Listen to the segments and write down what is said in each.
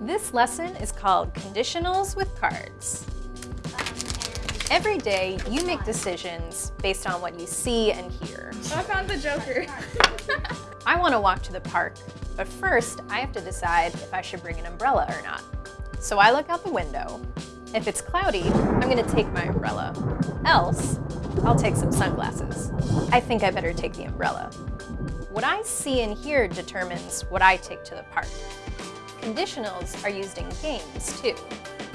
This lesson is called Conditionals with Cards. Every day, you make decisions based on what you see and hear. I found the Joker. I want to walk to the park, but first I have to decide if I should bring an umbrella or not. So I look out the window. If it's cloudy, I'm going to take my umbrella. Else, I'll take some sunglasses. I think I better take the umbrella. What I see and hear determines what I take to the park. Conditionals are used in games, too.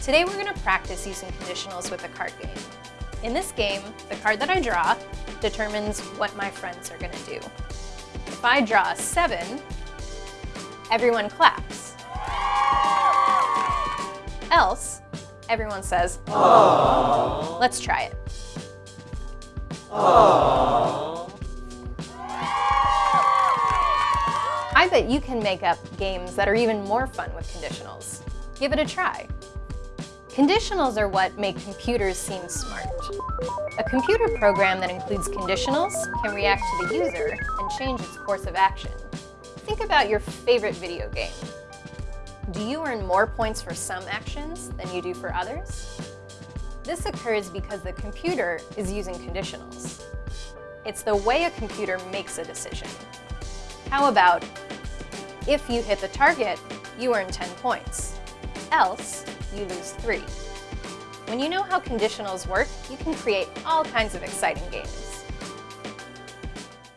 Today we're going to practice using conditionals with a card game. In this game, the card that I draw determines what my friends are going to do. If I draw a 7, everyone claps. Else, everyone says, Aww. Let's try it. Aww. I bet you can make up games that are even more fun with conditionals. Give it a try. Conditionals are what make computers seem smart. A computer program that includes conditionals can react to the user and change its course of action. Think about your favorite video game. Do you earn more points for some actions than you do for others? This occurs because the computer is using conditionals. It's the way a computer makes a decision. How about, if you hit the target, you earn 10 points. Else, you lose three. When you know how conditionals work, you can create all kinds of exciting games.